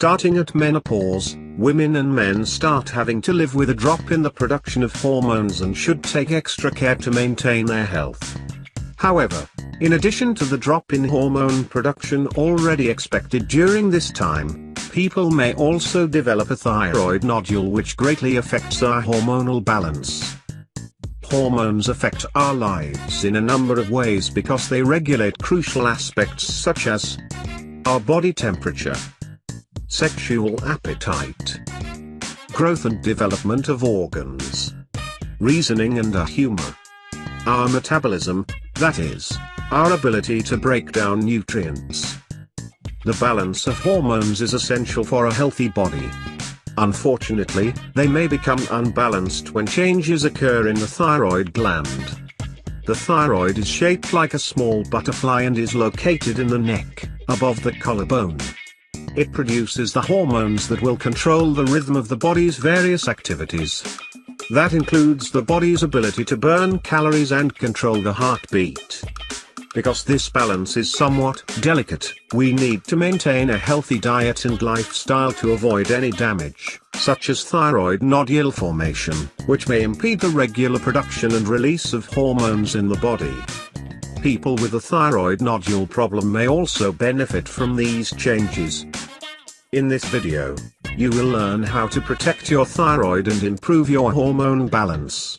Starting at menopause, women and men start having to live with a drop in the production of hormones and should take extra care to maintain their health. However, in addition to the drop in hormone production already expected during this time, people may also develop a thyroid nodule which greatly affects our hormonal balance. Hormones affect our lives in a number of ways because they regulate crucial aspects such as our body temperature, sexual appetite, growth and development of organs, reasoning and our humor, our metabolism, that is, our ability to break down nutrients. The balance of hormones is essential for a healthy body. Unfortunately, they may become unbalanced when changes occur in the thyroid gland. The thyroid is shaped like a small butterfly and is located in the neck, above the collarbone. It produces the hormones that will control the rhythm of the body's various activities. That includes the body's ability to burn calories and control the heartbeat. Because this balance is somewhat delicate, we need to maintain a healthy diet and lifestyle to avoid any damage, such as thyroid nodule formation, which may impede the regular production and release of hormones in the body. People with a thyroid nodule problem may also benefit from these changes. In this video, you will learn how to protect your thyroid and improve your hormone balance.